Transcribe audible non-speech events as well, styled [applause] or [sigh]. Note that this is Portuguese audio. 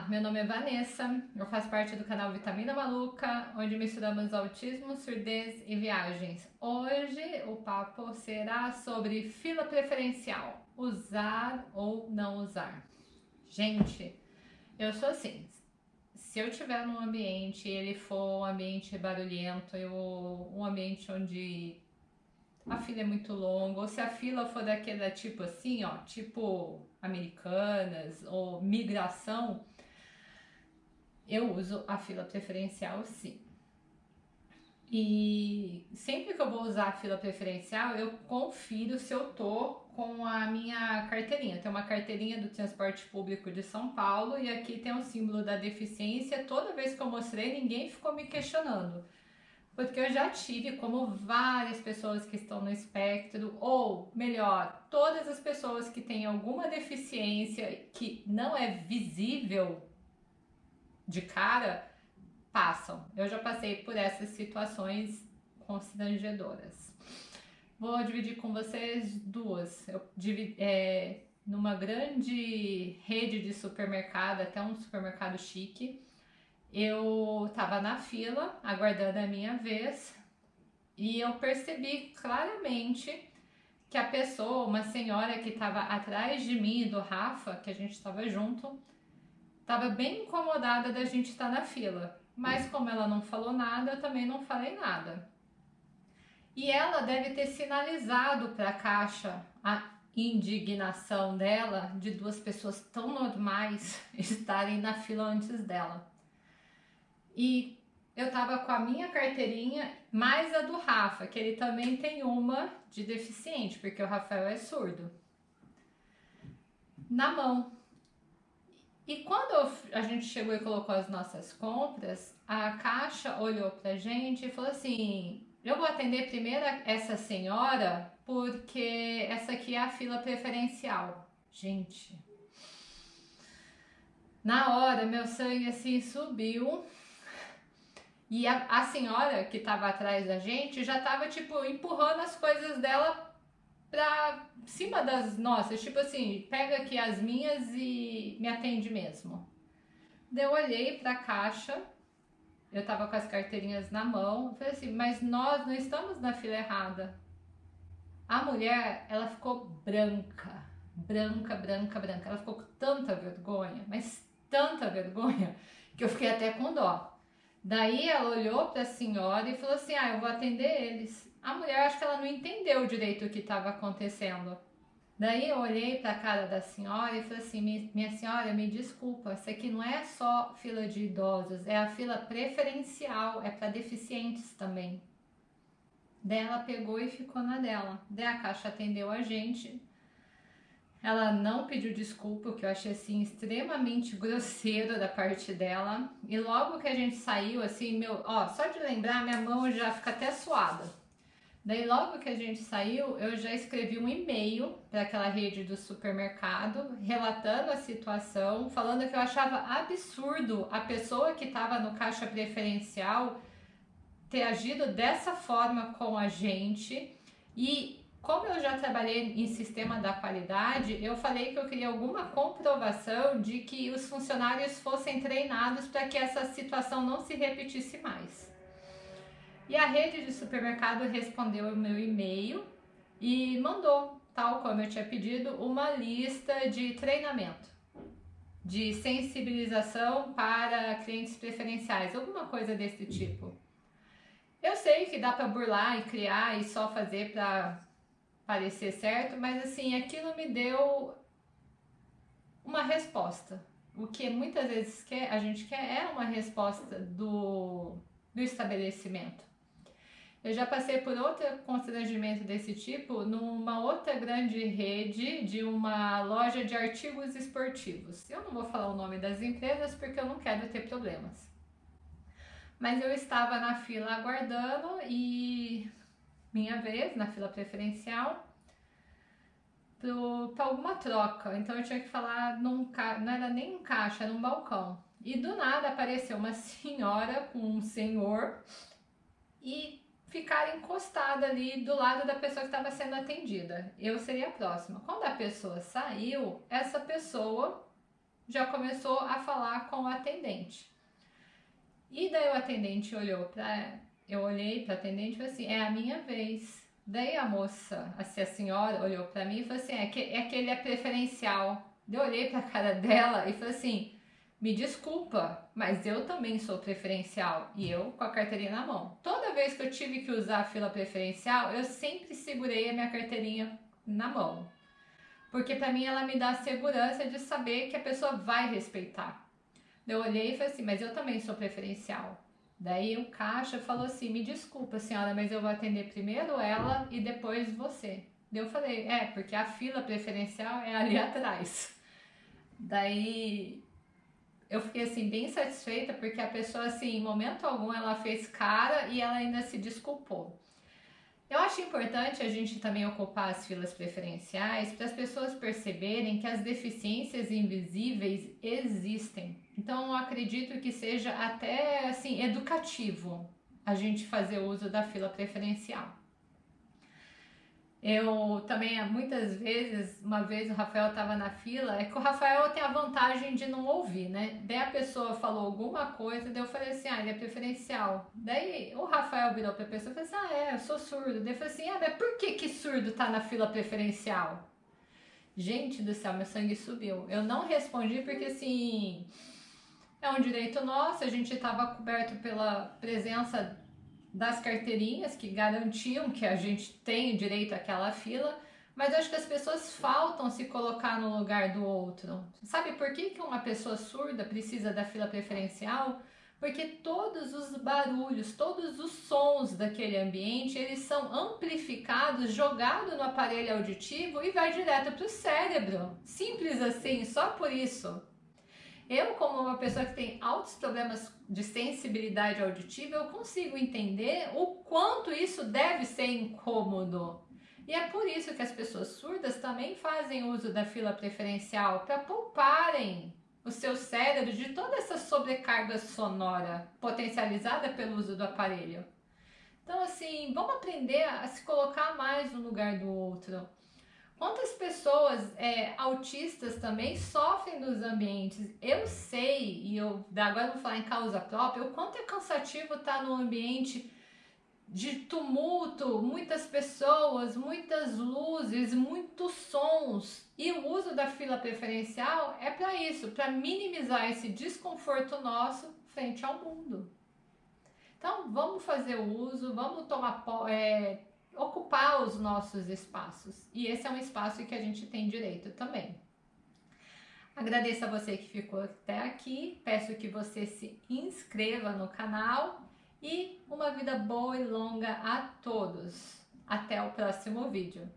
Olá, meu nome é Vanessa, eu faço parte do canal Vitamina Maluca, onde misturamos autismo, surdez e viagens. Hoje o papo será sobre fila preferencial, usar ou não usar. Gente, eu sou assim, se eu tiver num ambiente e ele for um ambiente barulhento, eu, um ambiente onde a fila é muito longa, ou se a fila for daquela tipo assim, ó, tipo americanas ou migração, eu uso a fila preferencial sim. E sempre que eu vou usar a fila preferencial, eu confiro se eu tô com a minha carteirinha. Tem uma carteirinha do transporte público de São Paulo e aqui tem o símbolo da deficiência. Toda vez que eu mostrei, ninguém ficou me questionando porque eu já tive, como várias pessoas que estão no espectro, ou melhor, todas as pessoas que têm alguma deficiência que não é visível de cara, passam. Eu já passei por essas situações constrangedoras. Vou dividir com vocês duas. Eu dividi, é, numa grande rede de supermercado, até um supermercado chique, eu tava na fila aguardando a minha vez e eu percebi claramente que a pessoa, uma senhora que estava atrás de mim do Rafa, que a gente estava junto, estava bem incomodada da gente estar na fila. Mas como ela não falou nada, eu também não falei nada. E ela deve ter sinalizado para a caixa a indignação dela de duas pessoas tão normais [laughs] estarem na fila antes dela. E eu tava com a minha carteirinha mais a do Rafa, que ele também tem uma de deficiente, porque o Rafael é surdo. Na mão. E quando a gente chegou e colocou as nossas compras, a caixa olhou pra gente e falou assim: eu vou atender primeiro essa senhora porque essa aqui é a fila preferencial. Gente, na hora meu sangue assim subiu e a, a senhora que estava atrás da gente já estava tipo empurrando as coisas dela pra cima das nossas, tipo assim, pega aqui as minhas e me atende mesmo. Daí eu olhei pra caixa, eu tava com as carteirinhas na mão, falei assim, mas nós não estamos na fila errada. A mulher, ela ficou branca, branca, branca, branca. Ela ficou com tanta vergonha, mas tanta vergonha, que eu fiquei até com dó. Daí ela olhou para a senhora e falou assim: Ah, eu vou atender eles. A mulher, acho que ela não entendeu direito o que estava acontecendo. Daí eu olhei para a cara da senhora e falei assim: Minha senhora, me desculpa, isso aqui não é só fila de idosos, é a fila preferencial, é para deficientes também. Daí ela pegou e ficou na dela. Daí a caixa atendeu a gente, ela não pediu desculpa, o que eu achei assim extremamente grosseiro da parte dela. E logo que a gente saiu, assim, meu, ó, só de lembrar, minha mão já fica até suada. Daí logo que a gente saiu, eu já escrevi um e-mail para aquela rede do supermercado, relatando a situação, falando que eu achava absurdo a pessoa que estava no caixa preferencial ter agido dessa forma com a gente e como eu já trabalhei em sistema da qualidade, eu falei que eu queria alguma comprovação de que os funcionários fossem treinados para que essa situação não se repetisse mais. E a rede de supermercado respondeu o meu e-mail e mandou, tal como eu tinha pedido, uma lista de treinamento, de sensibilização para clientes preferenciais, alguma coisa desse tipo. Eu sei que dá para burlar e criar e só fazer para parecer certo, mas assim, aquilo me deu uma resposta. O que muitas vezes quer, a gente quer é uma resposta do, do estabelecimento. Eu já passei por outro constrangimento desse tipo numa outra grande rede de uma loja de artigos esportivos. Eu não vou falar o nome das empresas porque eu não quero ter problemas. Mas eu estava na fila aguardando e minha vez na fila preferencial para alguma troca. Então eu tinha que falar num não era nem um caixa, era um balcão. E do nada apareceu uma [laughs] senhora com um senhor e ficaram encostada ali do lado da pessoa que estava sendo atendida. Eu seria a próxima. Quando a pessoa saiu, essa pessoa já começou a falar com o atendente. E daí o atendente olhou para eu olhei para a atendente e falei assim: "É a minha vez". Daí a moça, assim, a senhora olhou para mim e falou assim: "É que é que ele é preferencial". Eu olhei para a cara dela e falei assim: "Me desculpa, mas eu também sou preferencial e eu com a carteirinha na mão. Toda vez que eu tive que usar a fila preferencial, eu sempre segurei a minha carteirinha na mão. Porque para mim ela me dá a segurança de saber que a pessoa vai respeitar. Eu olhei e falei assim, mas eu também sou preferencial. Daí o caixa falou assim, me desculpa senhora, mas eu vou atender primeiro ela e depois você. Daí eu falei, é, porque a fila preferencial é ali atrás. Daí eu fiquei assim bem satisfeita porque a pessoa assim, em momento algum ela fez cara e ela ainda se desculpou. Acho importante a gente também ocupar as filas preferenciais para as pessoas perceberem que as deficiências invisíveis existem. Então, eu acredito que seja até assim educativo a gente fazer uso da fila preferencial. Eu também, muitas vezes, uma vez o Rafael estava na fila, é que o Rafael tem a vantagem de não ouvir, né? Daí a pessoa falou alguma coisa, daí eu falei assim, ah, ele é preferencial. Daí o Rafael virou pra pessoa e falou assim, ah, é, eu sou surdo. Daí eu falei assim, ah, mas por que que surdo tá na fila preferencial? Gente do céu, meu sangue subiu. Eu não respondi porque, assim, é um direito nosso, a gente estava coberto pela presença das carteirinhas que garantiam que a gente tem direito àquela fila, mas acho que as pessoas faltam se colocar no lugar do outro. Sabe por que, que uma pessoa surda precisa da fila preferencial? Porque todos os barulhos, todos os sons daquele ambiente, eles são amplificados, jogados no aparelho auditivo e vai direto para o cérebro. Simples assim, só por isso. Eu, como uma pessoa que tem altos problemas de sensibilidade auditiva, eu consigo entender o quanto isso deve ser incômodo. E é por isso que as pessoas surdas também fazem uso da fila preferencial, para pouparem o seu cérebro de toda essa sobrecarga sonora potencializada pelo uso do aparelho. Então, assim, vamos aprender a se colocar mais no lugar do outro. Quantas pessoas é, autistas também sofrem dos ambientes? Eu sei, e eu agora vou falar em causa própria, o quanto é cansativo estar num ambiente de tumulto, muitas pessoas, muitas luzes, muitos sons. E o uso da fila preferencial é para isso, para minimizar esse desconforto nosso frente ao mundo. Então, vamos fazer o uso, vamos tomar é, ocupar os nossos espaços. E esse é um espaço que a gente tem direito também. Agradeço a você que ficou até aqui, peço que você se inscreva no canal e uma vida boa e longa a todos. Até o próximo vídeo.